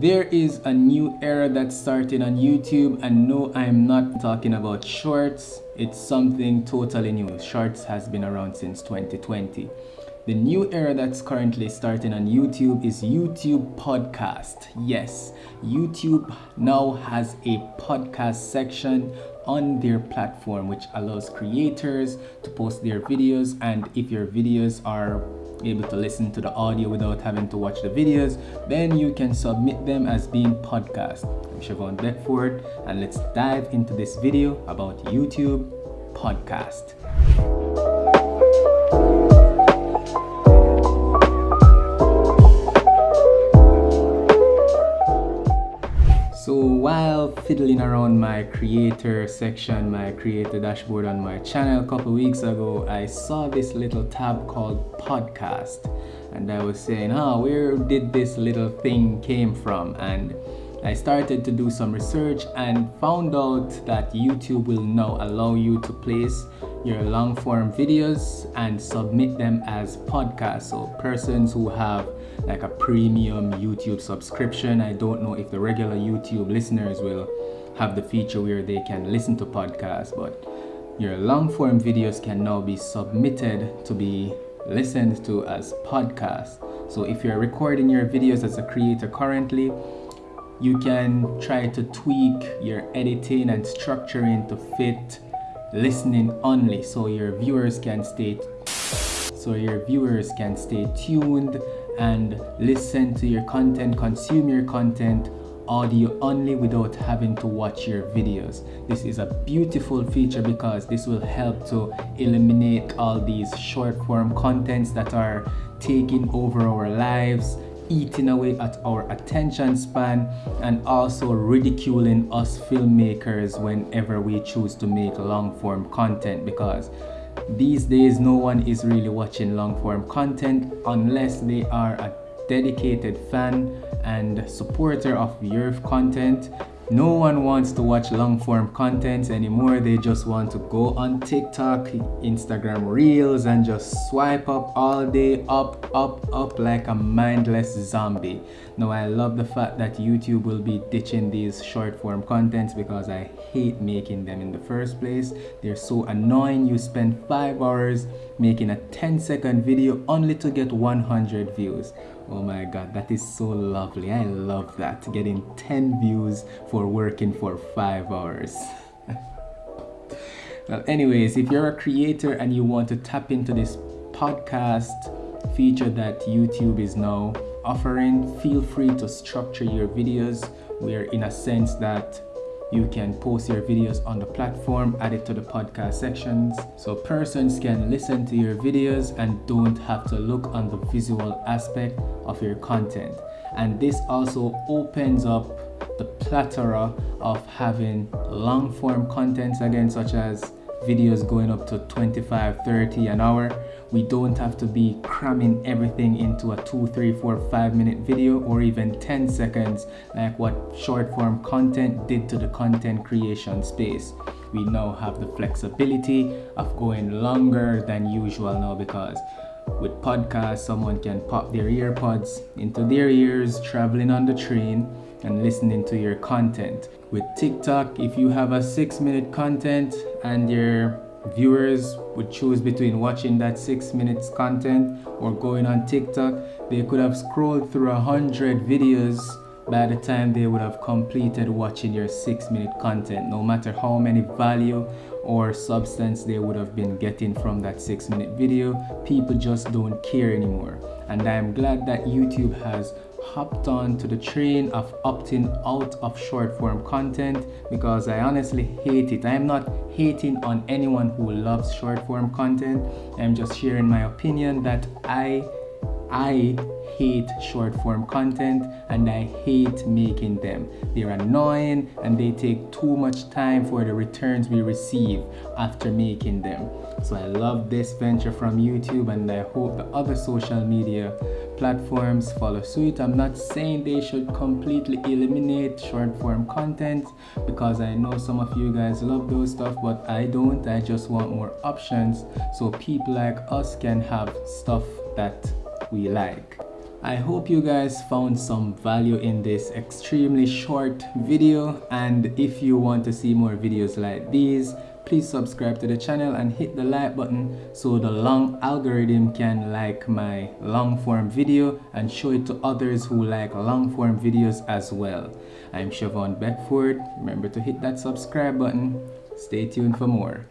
There is a new era that's starting on YouTube and no I'm not talking about shorts. It's something totally new. Shorts has been around since 2020 the new era that's currently starting on YouTube is YouTube podcast. Yes YouTube now has a podcast section on their platform which allows creators to post their videos and if your videos are able to listen to the audio without having to watch the videos, then you can submit them as being podcast. I'm Siobhan Beckford and let's dive into this video about YouTube podcast. Fiddling around my creator section, my creator dashboard on my channel a couple weeks ago, I saw this little tab called podcast and I was saying, oh, where did this little thing came from? And I started to do some research and found out that YouTube will now allow you to place your long form videos and submit them as podcasts. So persons who have like a premium YouTube subscription. I don't know if the regular YouTube listeners will have the feature where they can listen to podcasts, but your long form videos can now be submitted to be listened to as podcasts. So if you're recording your videos as a creator currently, you can try to tweak your editing and structuring to fit listening only so your viewers can stay so your viewers can stay tuned and listen to your content, consume your content audio only without having to watch your videos. This is a beautiful feature because this will help to eliminate all these short form contents that are taking over our lives eating away at our attention span and also ridiculing us filmmakers whenever we choose to make long form content because these days no one is really watching long form content unless they are a dedicated fan and supporter of your content no one wants to watch long form content anymore. They just want to go on tiktok instagram reels and just swipe up all day up up up like a mindless zombie. Now i love the fact that youtube will be ditching these short form contents because i hate making them in the first place. They're so annoying. You spend five hours making a 10 second video only to get 100 views oh my god that is so lovely. I love that. Getting 10 views for working for five hours. Well anyways if you're a creator and you want to tap into this podcast feature that youtube is now offering feel free to structure your videos. We're in a sense that you can post your videos on the platform, add it to the podcast sections so persons can listen to your videos and don't have to look on the visual aspect of your content. And this also opens up the plethora of having long form contents again such as videos going up to 25 30 an hour. We don't have to be cramming everything into a 2 3 4 5 minute video or even 10 seconds like what short form content did to the content creation space. We now have the flexibility of going longer than usual now because with podcasts someone can pop their earpods into their ears traveling on the train and listening to your content. With TikTok, if you have a six minute content and your viewers would choose between watching that six minutes content or going on TikTok, they could have scrolled through a hundred videos by the time they would have completed watching your six minute content no matter how many value or substance they would have been getting from that six minute video people just don't care anymore and i'm glad that youtube has hopped on to the train of opting out of short form content because I honestly hate it. I am not hating on anyone who loves short form content. I'm just sharing my opinion that I I hate short form content and I hate making them. They're annoying and they take too much time for the returns we receive after making them. So I love this venture from YouTube and I hope the other social media platforms follow suit. I'm not saying they should completely eliminate short form content because I know some of you guys love those stuff, but I don't. I just want more options so people like us can have stuff that we like. I hope you guys found some value in this extremely short video and if you want to see more videos like these please subscribe to the channel and hit the like button so the long algorithm can like my long form video and show it to others who like long form videos as well. I'm Siobhan Beckford. Remember to hit that subscribe button. Stay tuned for more.